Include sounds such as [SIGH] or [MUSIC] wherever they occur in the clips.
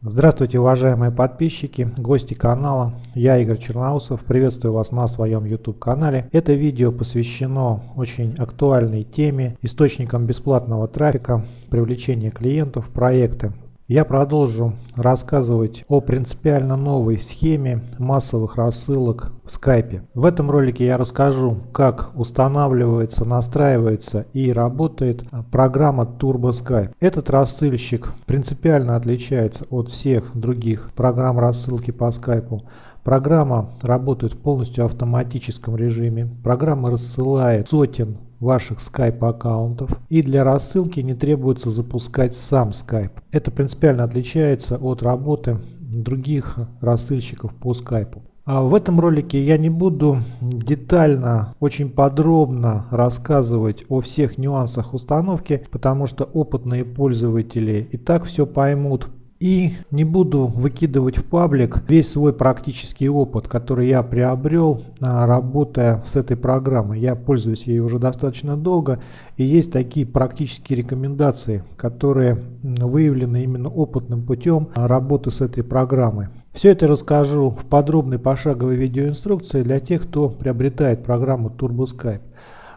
Здравствуйте, уважаемые подписчики, гости канала. Я Игорь Черноусов. Приветствую вас на своем YouTube канале. Это видео посвящено очень актуальной теме, источникам бесплатного трафика, привлечения клиентов, проекты я продолжу рассказывать о принципиально новой схеме массовых рассылок в скайпе. В этом ролике я расскажу, как устанавливается, настраивается и работает программа Turbo Skype. Этот рассылщик принципиально отличается от всех других программ рассылки по скайпу. Программа работает в полностью автоматическом режиме. Программа рассылает сотен ваших Skype аккаунтов и для рассылки не требуется запускать сам Skype. Это принципиально отличается от работы других рассылщиков по Skype. А в этом ролике я не буду детально, очень подробно рассказывать о всех нюансах установки, потому что опытные пользователи и так все поймут и не буду выкидывать в паблик весь свой практический опыт, который я приобрел, а, работая с этой программой. Я пользуюсь ей уже достаточно долго, и есть такие практические рекомендации, которые выявлены именно опытным путем работы с этой программой. Все это расскажу в подробной пошаговой видеоинструкции для тех, кто приобретает программу TurboSkype.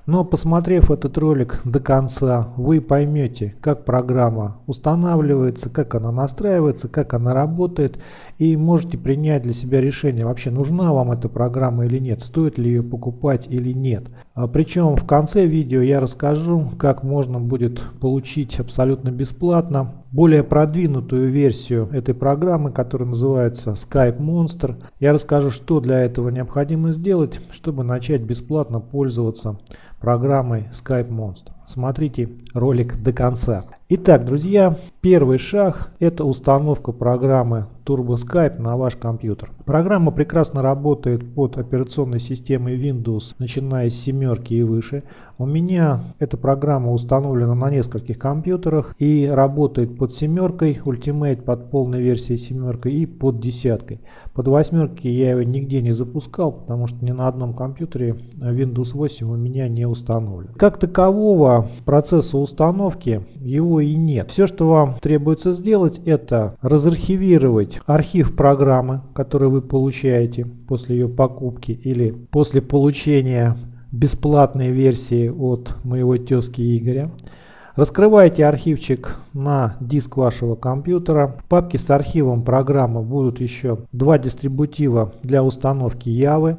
Но посмотрев этот ролик до конца, вы поймете, как программа устанавливается, как она настраивается, как она работает и можете принять для себя решение, вообще нужна вам эта программа или нет, стоит ли ее покупать или нет. А причем в конце видео я расскажу, как можно будет получить абсолютно бесплатно более продвинутую версию этой программы, которая называется Skype Monster. Я расскажу, что для этого необходимо сделать, чтобы начать бесплатно пользоваться программой Skype Monster. Смотрите ролик до конца. Итак, друзья, первый шаг это установка программы Turbo Skype на ваш компьютер. Программа прекрасно работает под операционной системой Windows, начиная с семерки и выше. У меня эта программа установлена на нескольких компьютерах и работает под семеркой, Ultimate под полной версией семеркой и под десяткой. Под восьмерки я его нигде не запускал, потому что ни на одном компьютере Windows 8 у меня не установлен. Как такового процесса установки его и нет. Все, что вам требуется сделать, это разархивировать архив программы, который вы получаете после ее покупки или после получения бесплатной версии от моего тезки Игоря. Раскрывайте архивчик на диск вашего компьютера. В папке с архивом программы будут еще два дистрибутива для установки Явы.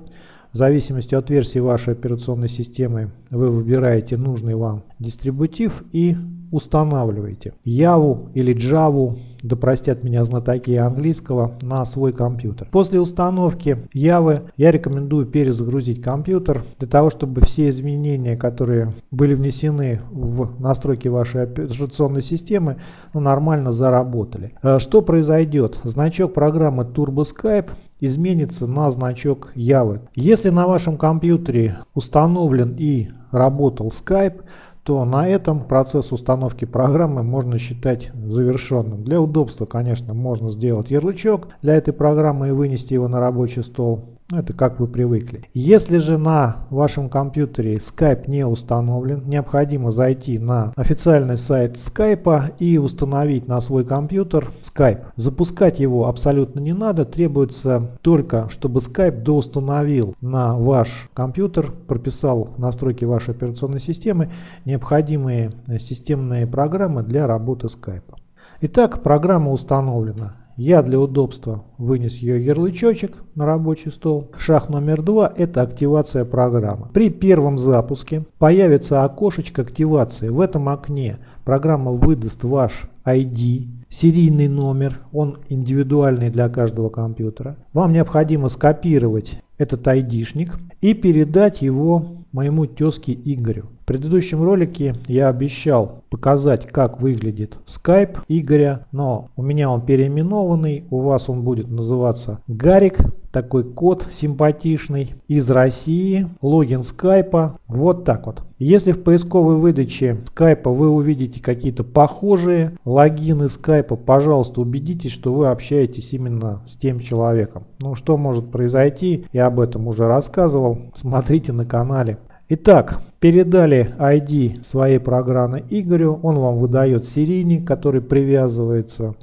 В зависимости от версии вашей операционной системы вы выбираете нужный вам дистрибутив и устанавливаете Яву или Java, да простят меня знатоки английского, на свой компьютер. После установки Явы я рекомендую перезагрузить компьютер для того, чтобы все изменения, которые были внесены в настройки вашей операционной системы, ну, нормально заработали. Э, что произойдет? Значок программы TurboSkype изменится на значок Явы. Если на вашем компьютере установлен и работал Skype, то на этом процесс установки программы можно считать завершенным. Для удобства, конечно, можно сделать ярлычок для этой программы и вынести его на рабочий стол. Ну, это как вы привыкли. Если же на вашем компьютере Skype не установлен, необходимо зайти на официальный сайт Skype и установить на свой компьютер Skype. Запускать его абсолютно не надо, требуется только, чтобы Skype доустановил на ваш компьютер, прописал настройки вашей операционной системы необходимые системные программы для работы Skype. Итак, программа установлена. Я для удобства вынес ее ярлычочек на рабочий стол. Шаг номер два – это активация программы. При первом запуске появится окошечко активации. В этом окне программа выдаст ваш ID, серийный номер, он индивидуальный для каждого компьютера. Вам необходимо скопировать этот ID-шник и передать его моему тезке Игорю. Предыдущем ролике я обещал показать, как выглядит Skype Игоря, но у меня он переименованный, у вас он будет называться Гарик, такой код симпатичный, из России, логин скайпа, вот так вот. Если в поисковой выдаче скайпа вы увидите какие-то похожие логины скайпа, пожалуйста убедитесь, что вы общаетесь именно с тем человеком. Ну что может произойти, я об этом уже рассказывал, смотрите на канале. Итак, передали ID своей программы Игорю, он вам выдает серийник, который привязывается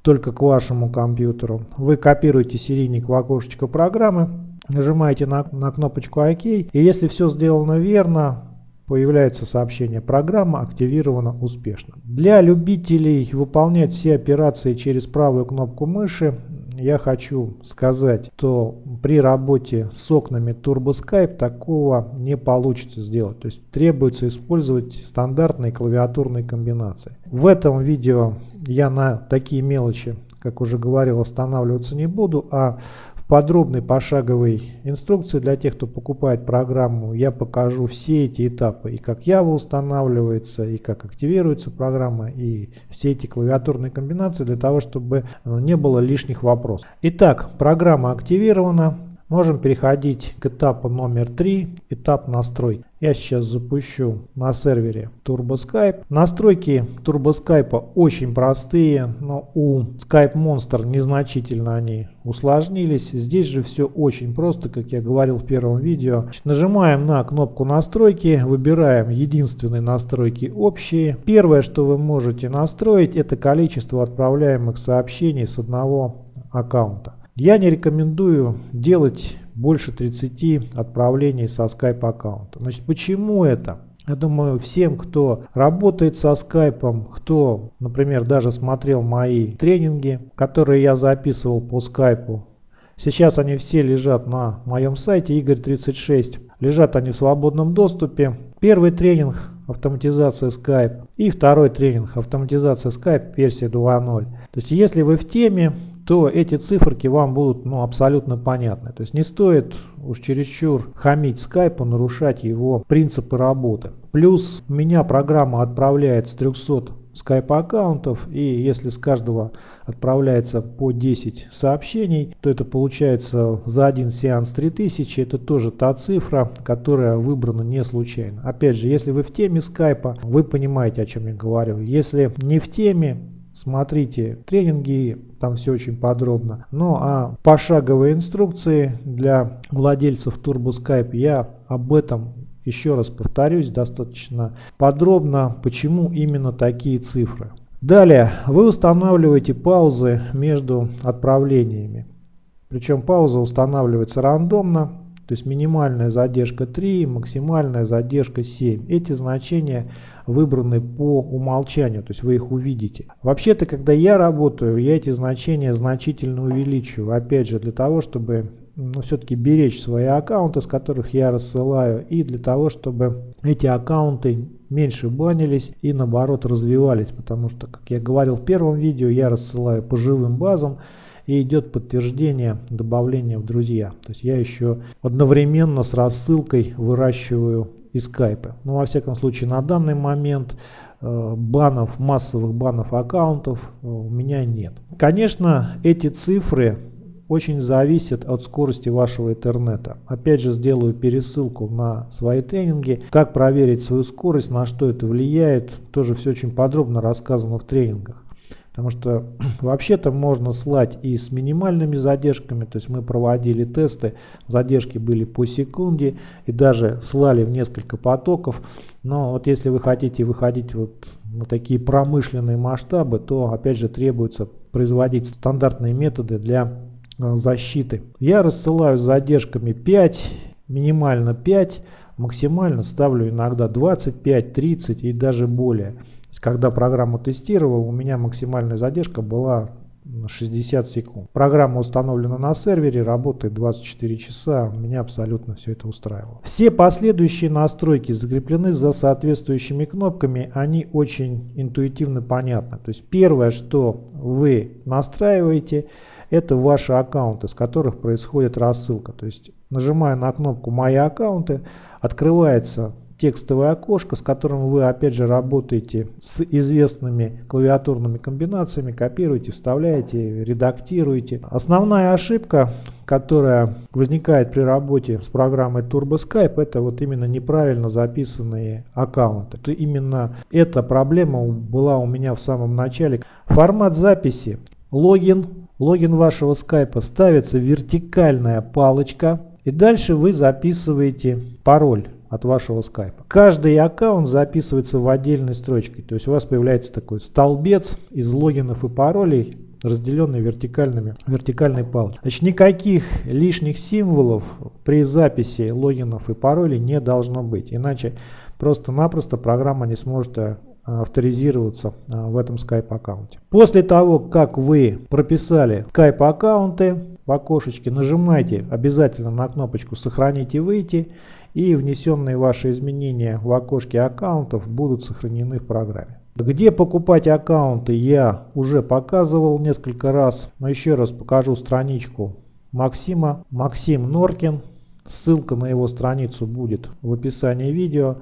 только к вашему компьютеру. Вы копируете серийник в окошечко программы, нажимаете на, на кнопочку ОК, и если все сделано верно, появляется сообщение «Программа активирована успешно». Для любителей выполнять все операции через правую кнопку мыши я хочу сказать, что при работе с окнами TurboSkype такого не получится сделать. То есть требуется использовать стандартные клавиатурные комбинации. В этом видео я на такие мелочи, как уже говорил, останавливаться не буду, а подробной пошаговой инструкции для тех, кто покупает программу, я покажу все эти этапы, и как Java устанавливается, и как активируется программа, и все эти клавиатурные комбинации для того, чтобы э, не было лишних вопросов. Итак, программа активирована. Можем переходить к этапу номер 3, этап настрой. Я сейчас запущу на сервере TurboSkype. Настройки TurboSkype очень простые, но у Skype Monster незначительно они усложнились. Здесь же все очень просто, как я говорил в первом видео. Нажимаем на кнопку настройки, выбираем единственные настройки общие. Первое, что вы можете настроить, это количество отправляемых сообщений с одного аккаунта. Я не рекомендую делать больше 30 отправлений со Skype аккаунта. Значит, почему это? Я думаю, всем, кто работает со скайпом, кто, например, даже смотрел мои тренинги, которые я записывал по скайпу, сейчас они все лежат на моем сайте Игорь36. Лежат они в свободном доступе. Первый тренинг автоматизация Skype и второй тренинг автоматизация Skype версия 2.0. То есть если вы в теме, то эти циферки вам будут ну, абсолютно понятны. То есть не стоит уж чересчур хамить скайпу, нарушать его принципы работы. Плюс у меня программа отправляет с 300 скайп аккаунтов и если с каждого отправляется по 10 сообщений, то это получается за один сеанс 3000. Это тоже та цифра, которая выбрана не случайно. Опять же, если вы в теме скайпа, вы понимаете, о чем я говорю. Если не в теме, Смотрите тренинги, там все очень подробно. Ну а пошаговые инструкции для владельцев TurboSkype я об этом еще раз повторюсь достаточно подробно, почему именно такие цифры. Далее вы устанавливаете паузы между отправлениями. Причем пауза устанавливается рандомно, то есть минимальная задержка 3, максимальная задержка 7. Эти значения выбраны по умолчанию, то есть вы их увидите. Вообще-то, когда я работаю, я эти значения значительно увеличиваю. Опять же, для того, чтобы ну, все-таки беречь свои аккаунты, с которых я рассылаю, и для того, чтобы эти аккаунты меньше банились и наоборот развивались, потому что, как я говорил в первом видео, я рассылаю по живым базам, и идет подтверждение добавления в друзья. То есть я еще одновременно с рассылкой выращиваю и скайпы. Но во всяком случае на данный момент э, банов, массовых банов аккаунтов э, у меня нет. Конечно, эти цифры очень зависят от скорости вашего интернета. Опять же сделаю пересылку на свои тренинги. Как проверить свою скорость, на что это влияет, тоже все очень подробно рассказано в тренингах. Потому что [CLEARS THROAT] вообще-то можно слать и с минимальными задержками, то есть мы проводили тесты, задержки были по секунде и даже слали в несколько потоков. Но вот если вы хотите выходить вот на такие промышленные масштабы, то опять же требуется производить стандартные методы для э, защиты. Я рассылаю с задержками 5, минимально 5, максимально ставлю иногда 25, 30 и даже более когда программу тестировал, у меня максимальная задержка была 60 секунд. Программа установлена на сервере, работает 24 часа, меня абсолютно все это устраивало. Все последующие настройки закреплены за соответствующими кнопками, они очень интуитивно понятны. То есть первое, что вы настраиваете, это ваши аккаунты, с которых происходит рассылка. То есть нажимая на кнопку «Мои аккаунты», открывается текстовое окошко, с которым вы опять же работаете с известными клавиатурными комбинациями, копируете, вставляете, редактируете. Основная ошибка, которая возникает при работе с программой TurboSkype, это вот именно неправильно записанные аккаунты. То именно эта проблема была у меня в самом начале. Формат записи. Логин. Логин вашего скайпа ставится вертикальная палочка. И дальше вы записываете пароль от вашего скайпа. Каждый аккаунт записывается в отдельной строчке. То есть у вас появляется такой столбец из логинов и паролей, разделенные вертикальными, вертикальной палочкой. Значит, никаких лишних символов при записи логинов и паролей не должно быть. Иначе просто-напросто программа не сможет э, авторизироваться э, в этом Skype аккаунте. После того, как вы прописали Skype аккаунты в окошечке, нажимайте обязательно на кнопочку «Сохранить и выйти» и внесенные ваши изменения в окошке аккаунтов будут сохранены в программе. Где покупать аккаунты я уже показывал несколько раз, но еще раз покажу страничку Максима. Максим Норкин, ссылка на его страницу будет в описании видео.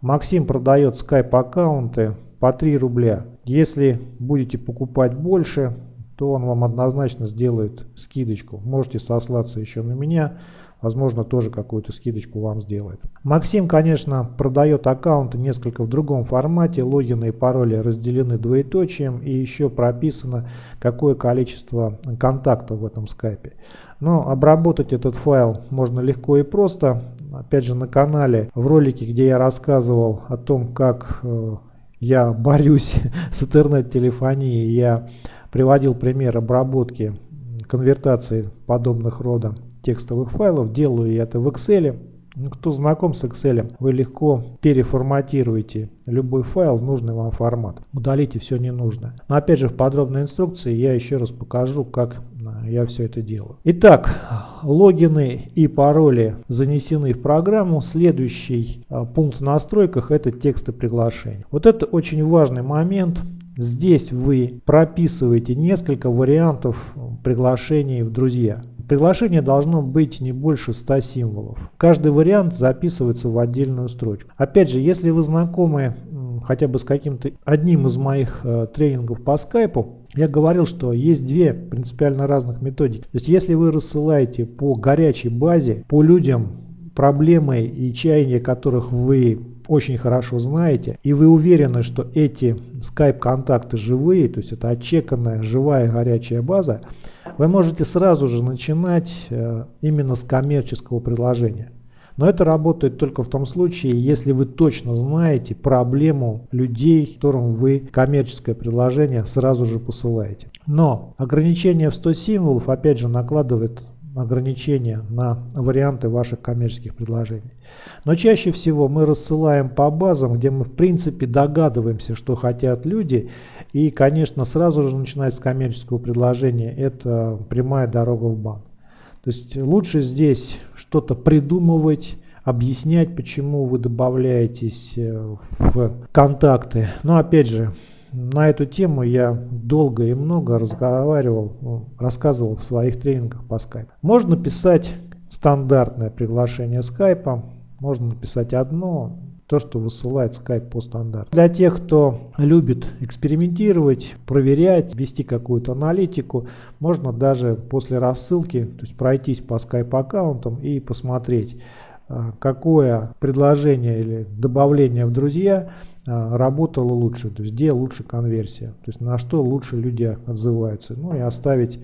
Максим продает скайп аккаунты по 3 рубля. Если будете покупать больше, то он вам однозначно сделает скидочку. Можете сослаться еще на меня возможно тоже какую-то скидочку вам сделает. Максим, конечно, продает аккаунты несколько в другом формате, логины и пароли разделены двоеточием и еще прописано какое количество контактов в этом скайпе. Но обработать этот файл можно легко и просто. Опять же на канале в ролике, где я рассказывал о том, как э, я борюсь [LAUGHS] с интернет-телефонией, я приводил пример обработки конвертации подобных рода текстовых файлов. Делаю я это в Excel. Ну, кто знаком с Excel, вы легко переформатируете любой файл в нужный вам формат. Удалите все ненужное. Но опять же в подробной инструкции я еще раз покажу, как а, я все это делаю. Итак, логины и пароли занесены в программу. Следующий а, пункт в настройках это тексты приглашений. Вот это очень важный момент. Здесь вы прописываете несколько вариантов приглашений в друзья. Приглашение должно быть не больше 100 символов. Каждый вариант записывается в отдельную строчку. Опять же, если вы знакомы хотя бы с каким-то одним из моих э, тренингов по скайпу, я говорил, что есть две принципиально разных методики. То есть если вы рассылаете по горячей базе, по людям, проблемы и чаяния которых вы очень хорошо знаете, и вы уверены, что эти скайп-контакты живые, то есть это отчеканная живая горячая база, вы можете сразу же начинать э, именно с коммерческого предложения. Но это работает только в том случае, если вы точно знаете проблему людей, которым вы коммерческое предложение сразу же посылаете. Но ограничение в 100 символов опять же накладывает ограничения на варианты ваших коммерческих предложений. Но чаще всего мы рассылаем по базам, где мы в принципе догадываемся, что хотят люди. И, конечно, сразу же начинать с коммерческого предложения – это прямая дорога в банк. То есть лучше здесь что-то придумывать, объяснять, почему вы добавляетесь э, в контакты. Но опять же, на эту тему я долго и много разговаривал, рассказывал в своих тренингах по скайпу. Можно писать стандартное приглашение скайпа, можно написать одно, то, что высылает Skype по стандарту. Для тех, кто любит экспериментировать, проверять, вести какую-то аналитику, можно даже после рассылки то есть пройтись по Skype аккаунтам и посмотреть, а, какое предложение или добавление в друзья работало лучше, то есть где лучше конверсия, то есть на что лучше люди отзываются. Ну и оставить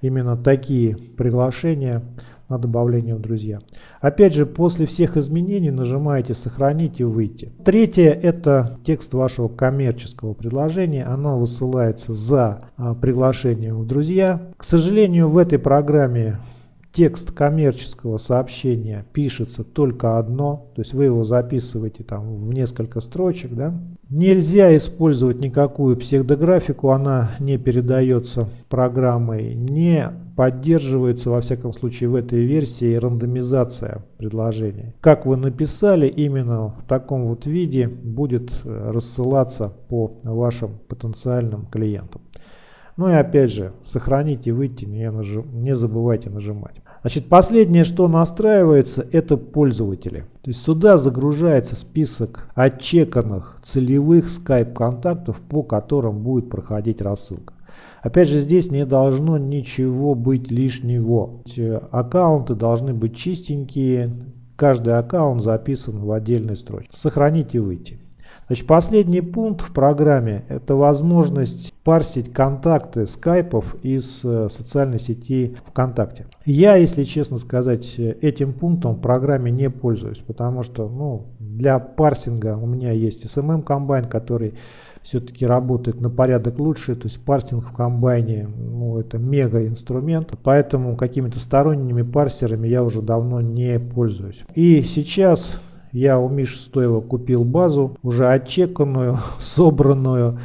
именно такие приглашения на добавление в друзья. Опять же, после всех изменений нажимаете «Сохранить» и «Выйти». Третье – это текст вашего коммерческого предложения. Оно высылается за а, приглашением в друзья. К сожалению, в этой программе текст коммерческого сообщения пишется только одно, то есть вы его записываете там в несколько строчек. Да? Нельзя использовать никакую псевдографику, она не передается программой, не поддерживается во всяком случае в этой версии рандомизация предложений. Как вы написали, именно в таком вот виде будет рассылаться по вашим потенциальным клиентам. Ну и опять же, сохранить и выйти, не, нажим, не забывайте нажимать. Значит, последнее, что настраивается, это пользователи. То есть сюда загружается список отчеканных целевых Skype контактов, по которым будет проходить рассылка. Опять же, здесь не должно ничего быть лишнего. Аккаунты должны быть чистенькие, каждый аккаунт записан в отдельной строчке. Сохранить и выйти. Значит, последний пункт в программе – это возможность парсить контакты скайпов из э, социальной сети ВКонтакте. Я, если честно сказать, этим пунктом в программе не пользуюсь, потому что ну, для парсинга у меня есть SMM комбайн, который все-таки работает на порядок лучше, то есть парсинг в комбайне, ну, это мега инструмент, поэтому какими-то сторонними парсерами я уже давно не пользуюсь. И сейчас я у Миши Стоева купил базу, уже отчеканную, [LAUGHS] собранную,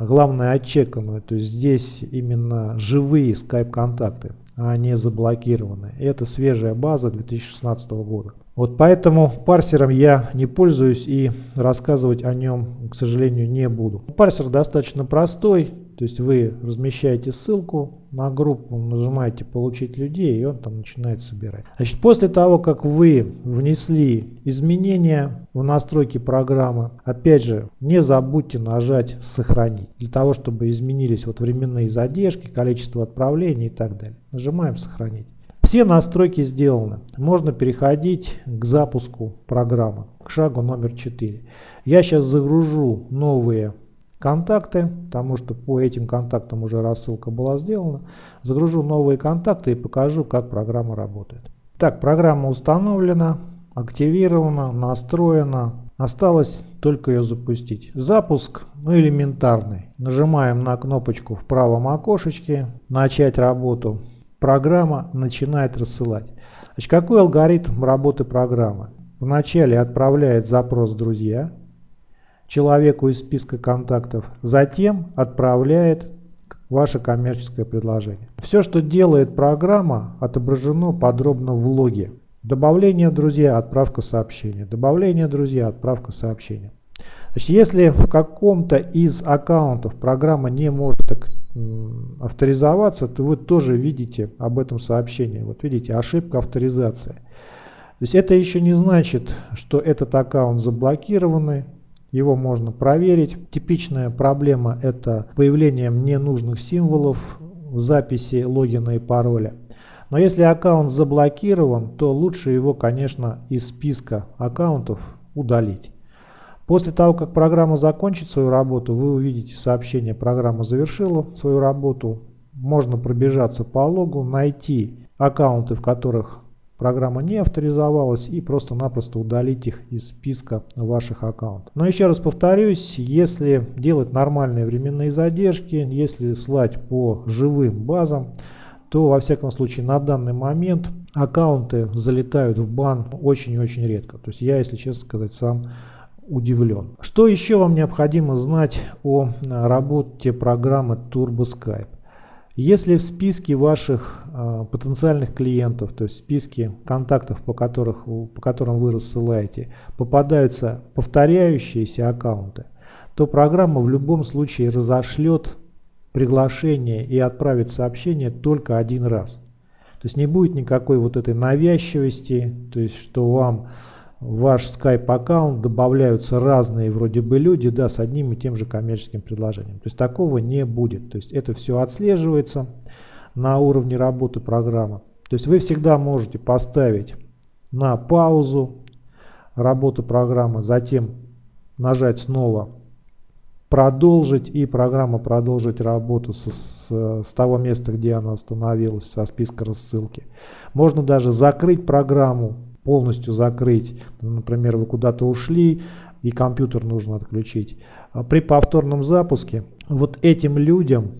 главное отчеканную, то есть здесь именно живые скайп-контакты, а не заблокированные. Это свежая база 2016 года. Вот поэтому парсером я не пользуюсь и рассказывать о нем, к сожалению, не буду. Парсер достаточно простой, то есть вы размещаете ссылку на группу, нажимаете «Получить людей» и он там начинает собирать. Значит, после того, как вы внесли изменения в настройки программы, опять же, не забудьте нажать «Сохранить», для того, чтобы изменились вот временные задержки, количество отправлений и так далее. Нажимаем «Сохранить». Все настройки сделаны. Можно переходить к запуску программы, к шагу номер 4. Я сейчас загружу новые контакты, потому что по этим контактам уже рассылка была сделана. Загружу новые контакты и покажу, как программа работает. Так, программа установлена, активирована, настроена. Осталось только ее запустить. Запуск ну, элементарный. Нажимаем на кнопочку в правом окошечке «Начать работу» программа начинает рассылать. Значит, какой алгоритм работы программы? Вначале отправляет запрос «Друзья» человеку из списка контактов, затем отправляет ваше коммерческое предложение. Все, что делает программа, отображено подробно в логе. Добавление «Друзья», отправка сообщения. Добавление «Друзья», отправка сообщения. Значит, если в каком-то из аккаунтов программа не может авторизоваться, то вы тоже видите об этом сообщении. Вот видите, ошибка авторизации. То есть это еще не значит, что этот аккаунт заблокированный. Его можно проверить. Типичная проблема это появление ненужных символов в записи логина и пароля. Но если аккаунт заблокирован, то лучше его, конечно, из списка аккаунтов удалить. После того, как программа закончит свою работу, вы увидите сообщение «Программа завершила свою работу». Можно пробежаться по логу, найти аккаунты, в которых программа не авторизовалась и просто-напросто удалить их из списка ваших аккаунтов. Но еще раз повторюсь, если делать нормальные временные задержки, если слать по живым базам, то во всяком случае на данный момент аккаунты залетают в бан очень-очень редко. То есть я, если честно сказать, сам удивлен. Что еще вам необходимо знать о э, работе программы TurboSkype? Если в списке ваших потенциальных клиентов, то есть в списке контактов, по, которых, по которым вы рассылаете, попадаются повторяющиеся аккаунты, то программа в любом случае разошлет приглашение и отправит сообщение только один раз. То есть не будет никакой вот этой навязчивости, то есть что вам в ваш Skype аккаунт добавляются разные вроде бы люди, да, с одним и тем же коммерческим предложением. То есть такого не будет. То есть это все отслеживается на уровне работы программы. То есть вы всегда можете поставить на паузу работу программы, затем нажать снова продолжить и программа продолжит работу с, с, с того места, где она остановилась, со списка рассылки. Можно даже закрыть программу полностью закрыть. Например, вы куда-то ушли и компьютер нужно отключить. При повторном запуске вот этим людям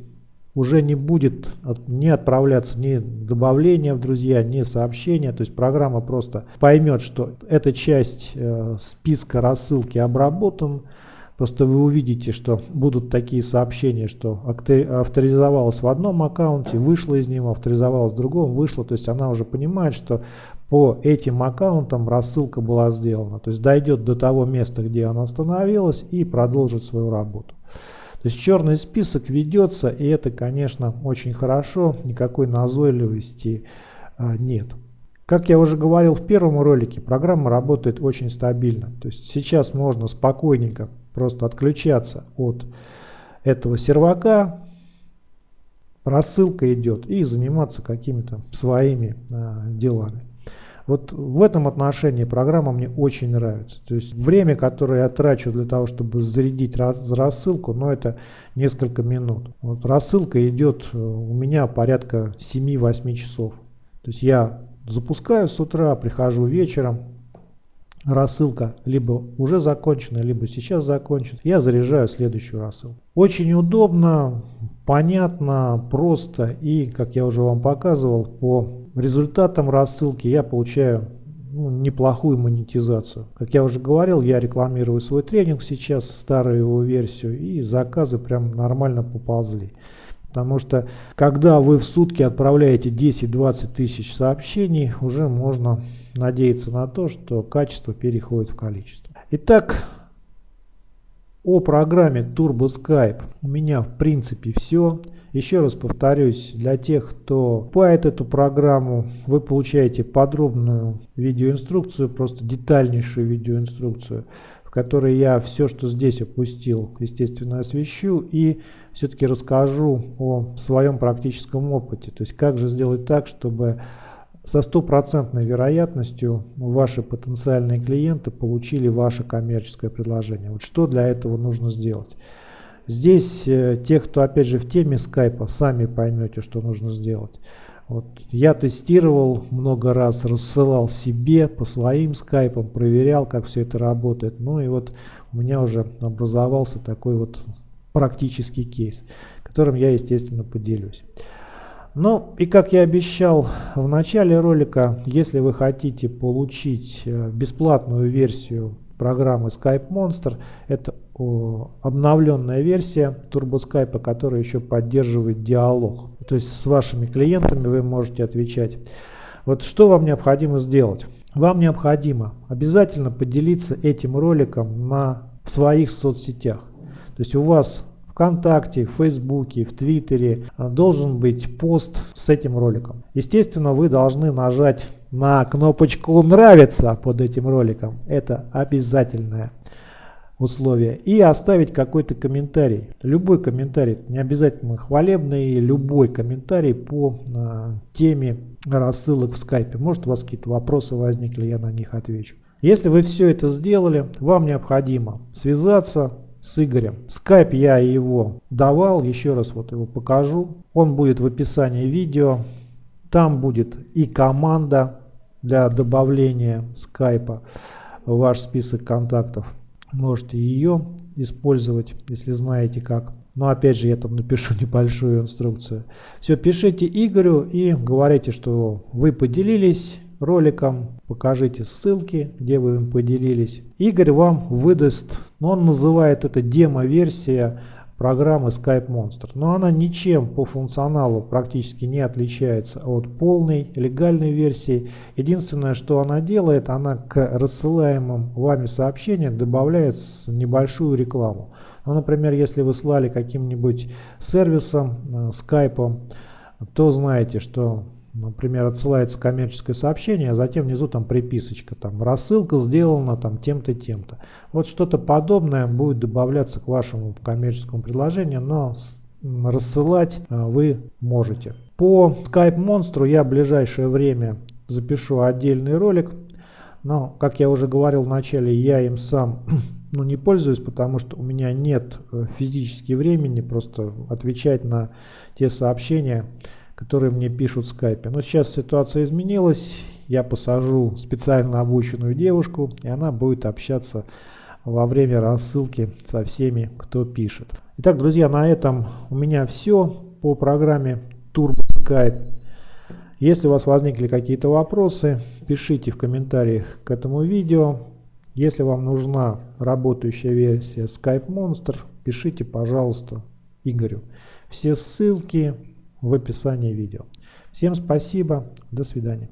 уже не будет не отправляться ни добавления в друзья, ни сообщения. То есть программа просто поймет, что эта часть э, списка рассылки обработан. Просто вы увидите, что будут такие сообщения, что авторизовалась в одном аккаунте, вышла из него, авторизовалась в другом, вышла. То есть она уже понимает, что по этим аккаунтам рассылка была сделана. То есть дойдет до того места, где она остановилась и продолжит свою работу. То есть черный список ведется, и это, конечно, очень хорошо, никакой назойливости а, нет. Как я уже говорил в первом ролике, программа работает очень стабильно. То есть сейчас можно спокойненько просто отключаться от этого сервака, рассылка идет и заниматься какими-то своими а, делами. Вот в этом отношении программа мне очень нравится. То есть время, которое я трачу для того, чтобы зарядить раз, рассылку, но ну, это несколько минут. Вот рассылка идет э, у меня порядка 7-8 часов. То есть я запускаю с утра, прихожу вечером, рассылка либо уже закончена, либо сейчас закончена, я заряжаю следующую рассылку. Очень удобно, понятно, просто и, как я уже вам показывал, по результатам рассылки я получаю ну, неплохую монетизацию. Как я уже говорил, я рекламирую свой тренинг сейчас, старую его версию, и заказы прям нормально поползли. Потому что когда вы в сутки отправляете 10-20 тысяч сообщений, уже можно надеяться на то, что качество переходит в количество. Итак, о программе Turbo Skype у меня в принципе все. Еще раз повторюсь, для тех, кто покупает эту программу, вы получаете подробную видеоинструкцию, просто детальнейшую видеоинструкцию, в которой я все, что здесь опустил, естественно, освещу и все-таки расскажу о своем практическом опыте. То есть, как же сделать так, чтобы со стопроцентной вероятностью ваши потенциальные клиенты получили ваше коммерческое предложение. Вот что для этого нужно сделать. Здесь э, те, кто опять же в теме скайпа, сами поймете, что нужно сделать. Вот. Я тестировал много раз, рассылал себе по своим скайпам, проверял, как все это работает. Ну и вот у меня уже образовался такой вот практический кейс, которым я, естественно, поделюсь. Ну и как я обещал в начале ролика, если вы хотите получить э, бесплатную версию программы Skype Monster, это обновленная версия Turbo Skype, которая еще поддерживает диалог. То есть с вашими клиентами вы можете отвечать. Вот что вам необходимо сделать? Вам необходимо обязательно поделиться этим роликом на, в своих соцсетях. То есть у вас ВКонтакте, в Фейсбуке, в Твиттере а, должен быть пост с этим роликом. Естественно, вы должны нажать на кнопочку «Нравится» под этим роликом. Это обязательное условие. И оставить какой-то комментарий. Любой комментарий, не обязательно хвалебный, любой комментарий по э, теме рассылок в скайпе. Может у вас какие-то вопросы возникли, я на них отвечу. Если вы все это сделали, вам необходимо связаться с Игорем. Скайп я его давал, еще раз вот его покажу. Он будет в описании видео. Там будет и команда для добавления скайпа в ваш список контактов. Можете ее использовать, если знаете как. Но опять же я там напишу [LAUGHS] небольшую инструкцию. Все, пишите Игорю и говорите, что вы поделились роликом, покажите ссылки, где вы им поделились. Игорь вам выдаст, ну, он называет это демо-версия программы Skype Monster. Но она ничем по функционалу практически не отличается от полной легальной версии. Единственное, что она делает, она к рассылаемым вами сообщениям добавляет небольшую рекламу. Ну, например, если вы слали каким-нибудь сервисом, э, скайпом, то знаете, что Например, отсылается коммерческое сообщение, а затем внизу там приписочка, там рассылка сделана там тем-то, тем-то. Вот что-то подобное будет добавляться к вашему коммерческому предложению, но рассылать а, вы можете. По Skype Monster я в ближайшее время запишу отдельный ролик, но, как я уже говорил в начале, я им сам [CLEARS THROAT] ну, не пользуюсь, потому что у меня нет э, физически времени просто отвечать на те сообщения, которые мне пишут в скайпе. Но сейчас ситуация изменилась. Я посажу специально обученную девушку, и она будет общаться во время рассылки со всеми, кто пишет. Итак, друзья, на этом у меня все по программе Turbo Skype. Если у вас возникли какие-то вопросы, пишите в комментариях к этому видео. Если вам нужна работающая версия Skype Monster, пишите, пожалуйста, Игорю. Все ссылки в описании видео. Всем спасибо, до свидания.